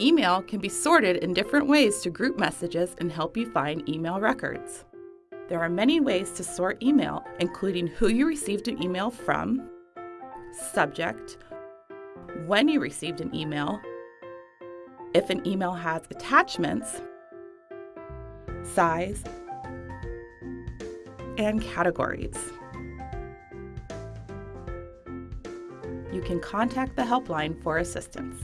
Email can be sorted in different ways to group messages and help you find email records. There are many ways to sort email, including who you received an email from, subject, when you received an email, if an email has attachments, size, and categories. You can contact the helpline for assistance.